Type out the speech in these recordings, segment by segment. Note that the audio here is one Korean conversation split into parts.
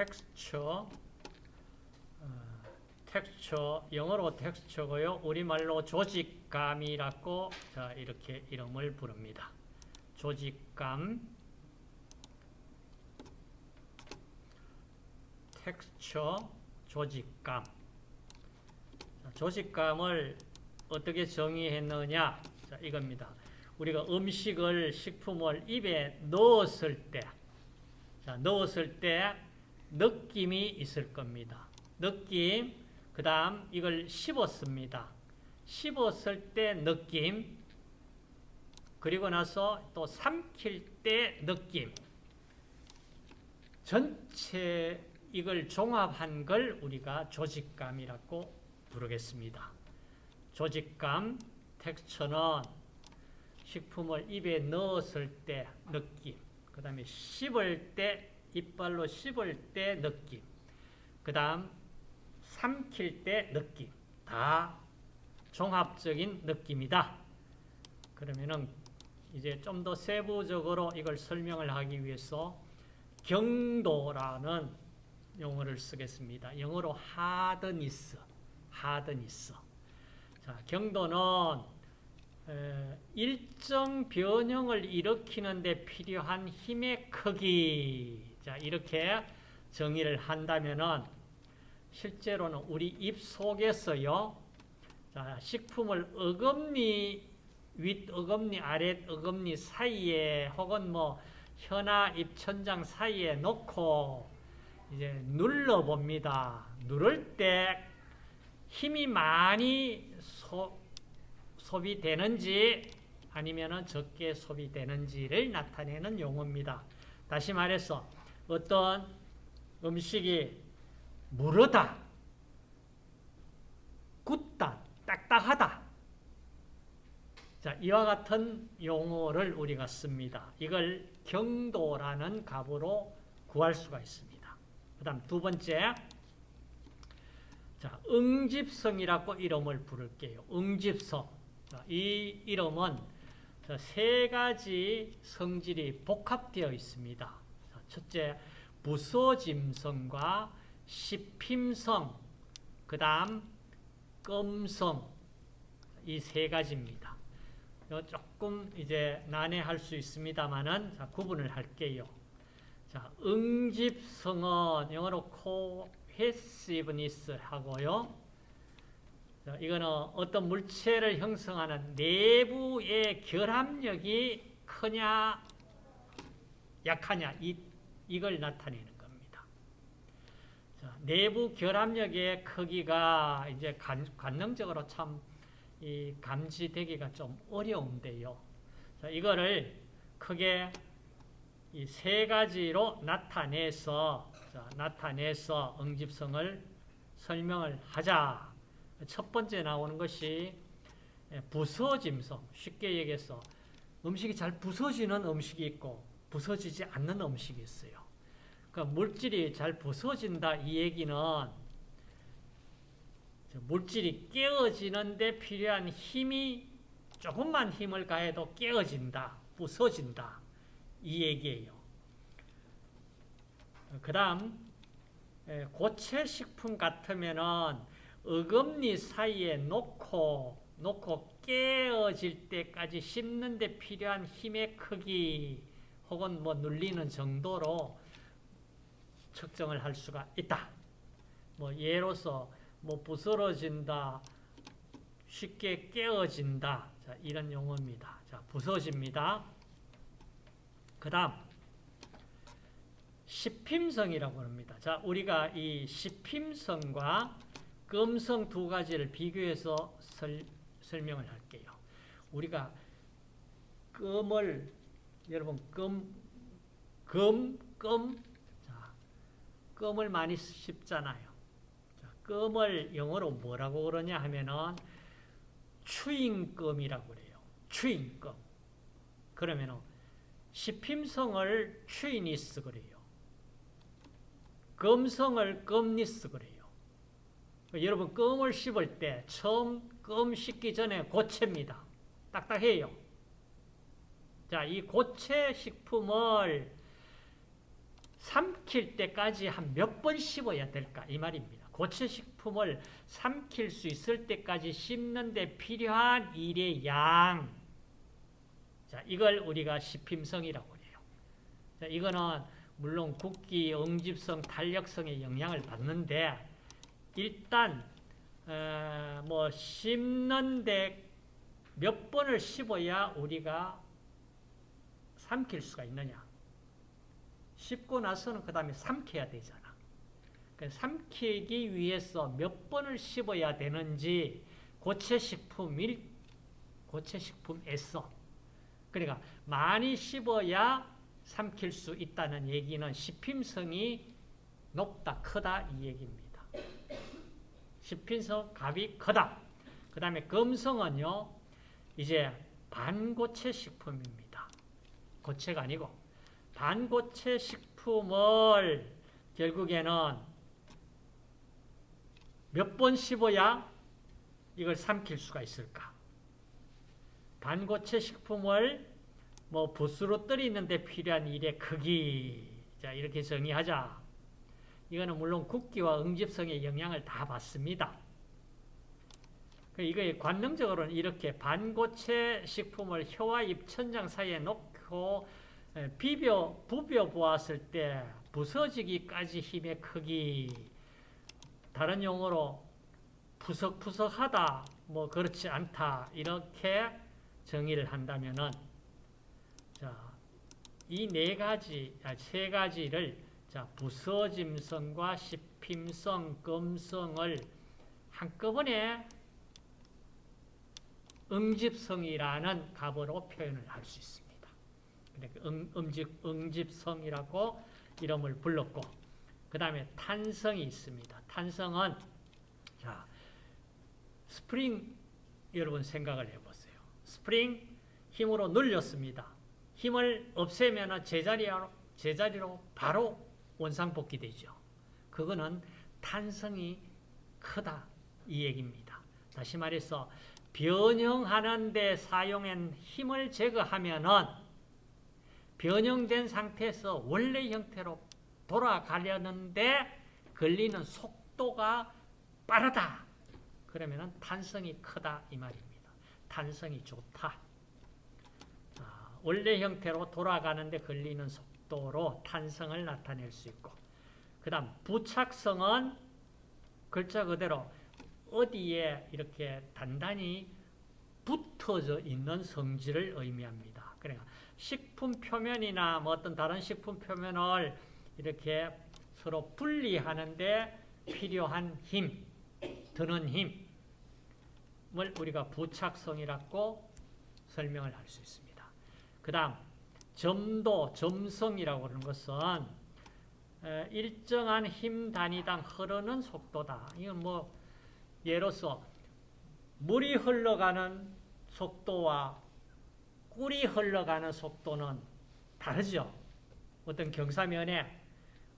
텍스처 어, 텍스처 영어로 텍스처고요. 우리말로 조직감이라고 자 이렇게 이름을 부릅니다. 조직감 텍스처 조직감 자, 조직감을 어떻게 정의했느냐 자 이겁니다. 우리가 음식을 식품을 입에 넣었을 때 자, 넣었을 때 느낌이 있을 겁니다. 느낌 그 다음 이걸 씹었습니다. 씹었을 때 느낌 그리고 나서 또 삼킬 때 느낌 전체 이걸 종합한 걸 우리가 조직감이라고 부르겠습니다. 조직감, 텍스처는 식품을 입에 넣었을 때 느낌, 그 다음에 씹을 때, 이빨로 씹을 때 느낌, 그 다음 삼킬 때 느낌, 다 종합적인 느낌이다. 그러면은 이제 좀 더 세부적으로 이걸 설명을 하기 위해서 경도라는 용어를 쓰겠습니다. 영어로 하드니스, 하드니스. 자, 경도는 에, 일정 변형을 일으키는 데 필요한 힘의 크기. 자, 이렇게 정의를 한다면은 실제로는 우리 입 속에서요. 자, 식품을 어금니 윗 어금니 아랫 어금니 사이에 혹은 뭐 혀나 입천장 사이에 놓고 이제 눌러 봅니다. 누를 때 힘이 많이 소, 소비되는지 아니면 적게 소비되는지를 나타내는 용어입니다. 다시 말해서 어떤 음식이 무르다, 굳다, 딱딱하다. 자, 이와 같은 용어를 우리가 씁니다. 이걸 경도라는 값으로 구할 수가 있습니다. 그 다음 두 번째, 자, 응집성이라고 이름을 부를게요. 응집성. 자, 이 이름은 세 가지 성질이 복합되어 있습니다. 자, 첫째, 부서짐성과 씹힘성, 그 다음 껌성, 이 세 가지입니다. 조금 이제 난해할 수 있습니다만은 구분을 할게요. 자, 응집성은 영어로 cohesiveness 하고요. 자, 이거는 어떤 물체를 형성하는 내부의 결합력이 크냐 약하냐 이, 이걸 나타내는 겁니다. 자, 내부 결합력의 크기가 이제 관, 관능적으로 참 이 감지되기가 좀 어려운데요. 자, 이거를 크게 이 세 가지로 나타내서 자, 나타내서 응집성을 설명을 하자. 첫 번째 나오는 것이 부서짐성. 쉽게 얘기해서 음식이 잘 부서지는 음식이 있고 부서지지 않는 음식이 있어요. 그러니까 물질이 잘 부서진다 이 얘기는 물질이 깨어지는데 필요한 힘이 조금만 힘을 가해도 깨어진다, 부서진다 이 얘기예요. 그 다음 고체 식품 같으면은 어금니 사이에 놓고 놓고 깨어질 때까지 씹는데 필요한 힘의 크기 혹은 뭐 눌리는 정도로 측정을 할 수가 있다. 뭐 예로서 뭐 부스러진다, 쉽게 깨어진다. 자, 이런 용어입니다. 자, 부서집니다. 그 다음, 십힘성이라고 합니다. 자, 우리가 이 십힘성과 금성 두 가지를 비교해서 설, 설명을 할게요. 우리가 껌을, 여러분, 껌, 금, 껌, 자, 껌을 많이 씹잖아요. 껌을 영어로 뭐라고 그러냐 하면은 추잉껌이라고 그래요. 추잉껌. 그러면은 시핌성을 추이니스 그래요. 검성을 껌니스 그래요. 여러분 껌을 씹을 때 처음 껌 씹기 전에 고체입니다. 딱딱해요. 자, 이 고체 식품을 삼킬 때까지 한 몇 번 씹어야 될까 이 말입니다. 고체 식품을 삼킬 수 있을 때까지 씹는데 필요한 일의 양. 자, 이걸 우리가 씹힘성이라고 해요. 자, 이거는 물론 굵기, 응집성, 탄력성의 영향을 받는데 일단 어, 뭐 씹는데 몇 번을 씹어야 우리가 삼킬 수가 있느냐. 씹고 나서는 그 다음에 삼켜야 되잖아. 삼키기 위해서 몇 번을 씹어야 되는지 고체식품일 고체식품에서 그러니까 많이 씹어야 삼킬 수 있다는 얘기는 씹힘성이 높다, 크다 이 얘기입니다. 씹힘성 값이 크다. 그 다음에 금성은요, 이제 반고체 식품입니다. 고체가 아니고 반고체 식품을 결국에는 몇 번 씹어야 이걸 삼킬 수가 있을까? 반고체 식품을 뭐 붓으로 뜨리는데 필요한 일의 크기 자 이렇게 정의하자. 이거는 물론 굵기와 응집성의 영향을 다 받습니다. 그 이거 관능적으로는 이렇게 반고체 식품을 혀와 입천장 사이에 놓 고 비벼 부벼 보았을 때 부서지기까지 힘의 크기 다른 용어로 푸석푸석하다 뭐 그렇지 않다 이렇게 정의를 한다면은 자이 네 가지 아, 세 가지를 자 부서짐성과 씹힘성, 검성을 한꺼번에 응집성이라는 값으로 표현을 할 수 있습니다. 응, 응집, 응집성이라고 이름을 불렀고 그 다음에 탄성이 있습니다. 탄성은 자 스프링 여러분 생각을 해보세요. 스프링 힘으로 눌렸습니다. 힘을 없애면 제자리로, 제자리로 바로 원상복귀 되죠. 그거는 탄성이 크다 이 얘기입니다. 다시 말해서 변형하는 데 사용한 힘을 제거하면 은 변형된 상태에서 원래 형태로 돌아가려는데 걸리는 속도가 빠르다. 그러면 탄성이 크다 이 말입니다. 탄성이 좋다. 아, 원래 형태로 돌아가는데 걸리는 속도로 탄성을 나타낼 수 있고 그 다음 부착성은 글자 그대로 어디에 이렇게 단단히 붙어져 있는 성질을 의미합니다. 그러니까 식품 표면이나 뭐 어떤 다른 식품 표면을 이렇게 서로 분리하는데 필요한 힘, 드는 힘을 우리가 부착성이라고 설명을 할 수 있습니다. 그 다음 점도, 점성이라고 하는 것은 일정한 힘 단위당 흐르는 속도다. 이건 뭐 예로서 물이 흘러가는 속도와 꿀이 흘러가는 속도는 다르죠. 어떤 경사면에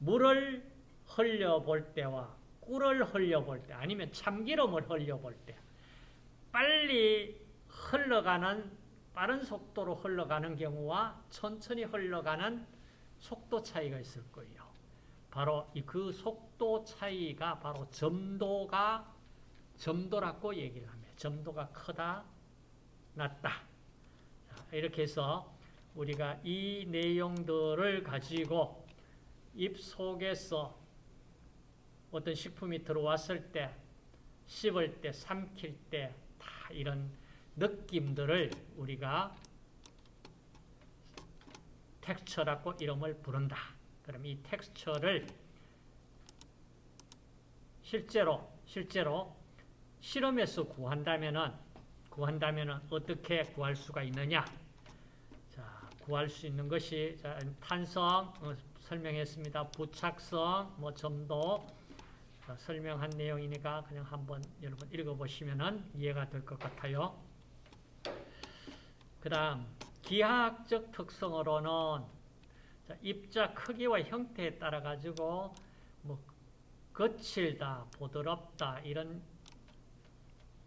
물을 흘려볼 때와 꿀을 흘려볼 때 아니면 참기름을 흘려볼 때 빨리 흘러가는 빠른 속도로 흘러가는 경우와 천천히 흘러가는 속도 차이가 있을 거예요. 바로 그 속도 차이가 바로 점도가 점도라고 얘기를 합니다. 점도가 크다, 낮다. 이렇게 해서 우리가 이 내용들을 가지고 입 속에서 어떤 식품이 들어왔을 때, 씹을 때, 삼킬 때, 다 이런 느낌들을 우리가 텍스처라고 이름을 부른다. 그럼 이 텍스처를 실제로, 실제로 실험에서 구한다면은 구한다면은 어떻게 구할 수가 있느냐? 자, 구할 수 있는 것이 자, 탄성 어, 설명했습니다. 부착성, 뭐 점도 자, 설명한 내용이니까 그냥 한번 여러분 읽어보시면은 이해가 될 것 같아요. 그 다음 기하학적 특성으로는 자, 입자 크기와 형태에 따라 가지고 뭐 거칠다, 부드럽다 이런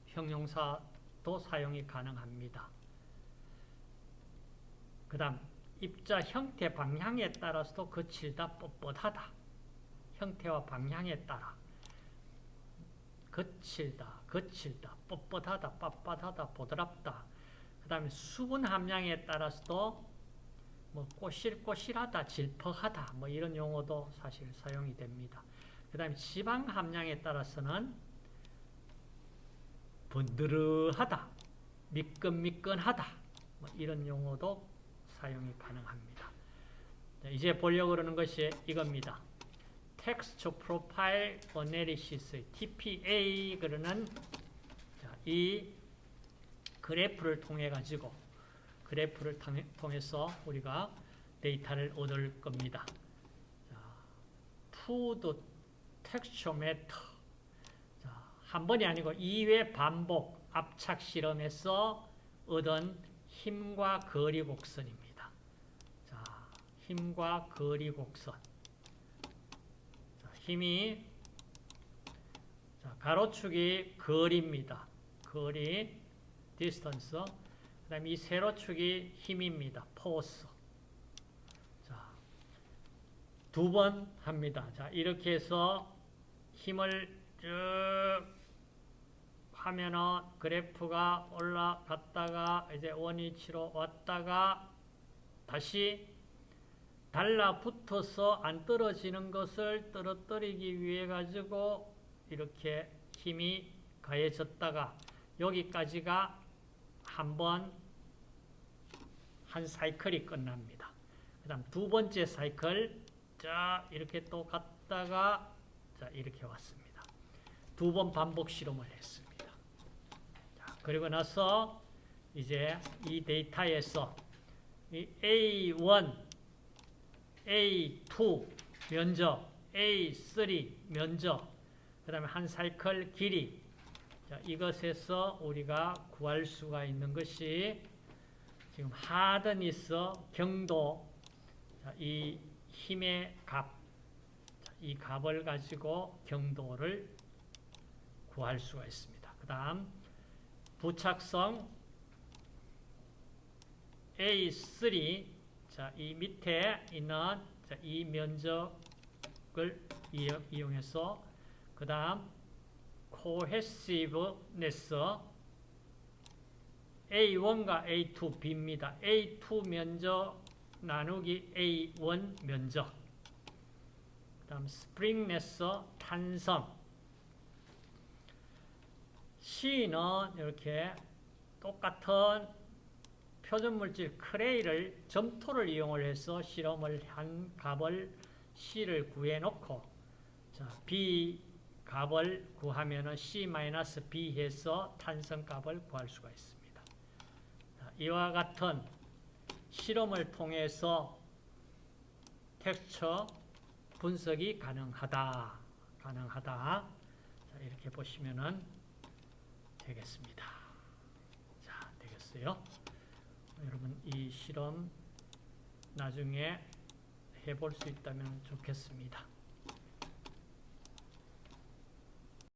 형용사 도 사용이 가능합니다. 그 다음 입자 형태 방향에 따라서도 거칠다 뻣뻣하다. 형태와 방향에 따라 거칠다 거칠다 뻣뻣하다 빳빳하다 보드랍다. 그 다음에 수분 함량에 따라서도 뭐 꼬실꼬실하다 질퍽하다 뭐 이런 용어도 사실 사용이 됩니다. 그 다음에 지방 함량에 따라서는 번드르하다 미끈미끈하다 뭐 이런 용어도 사용이 가능합니다. 이제 보려고 그러는 것이 이겁니다. Texture Profile Analysis, TPA 그러는 이 그래프를 통해 가지고 그래프를 통해서 우리가 데이터를 얻을 겁니다. Food Texture Matter 한 번이 아니고 2회 반복 압착 실험에서 얻은 힘과 거리 곡선입니다. 자, 힘과 거리 곡선. 자, 힘이 자, 가로축이 거리입니다. 거리, distance. 그 다음에 이 세로축이 힘입니다. force. 자, 두 번 합니다. 자, 이렇게 해서 힘을 쭉 하면은 그래프가 올라갔다가 이제 원위치로 왔다가 다시 달라붙어서 안 떨어지는 것을 떨어뜨리기 위해 가지고 이렇게 힘이 가해졌다가 여기까지가 한번 한 사이클이 끝납니다. 그 다음 두 번째 사이클 자 이렇게 또 갔다가 자 이렇게 왔습니다. 두 번 반복 실험을 했습니다. 그리고 나서 이제 이 데이터에서 이 A1, A2 면적, A3 면적, 그 다음에 한 사이클 길이. 자, 이것에서 우리가 구할 수가 있는 것이 지금 하드니스 경도. 자, 이 힘의 값, 자, 이 값을 가지고 경도를 구할 수가 있습니다. 그 다음 부착성 A3 자, 이 밑에 있는 자, 이 면적을 이용 해서 그 다음 cohesiveness A1과 A2 B입니다. A2 면적 나누기 A1 면적 그 다음 springness 탄성 C는 이렇게 똑같은 표준물질 크레이를 점토를 이용을 해서 실험을 한 값을 C를 구해놓고 자, B 값을 구하면 C-B 해서 탄성값을 구할 수가 있습니다. 자, 이와 같은 실험을 통해서 텍스처 분석이 가능하다. 가능하다. 자, 이렇게 보시면은 되겠습니다. 자, 되겠어요? 여러분 이 실험 나중에 해볼 수 있다면 좋겠습니다.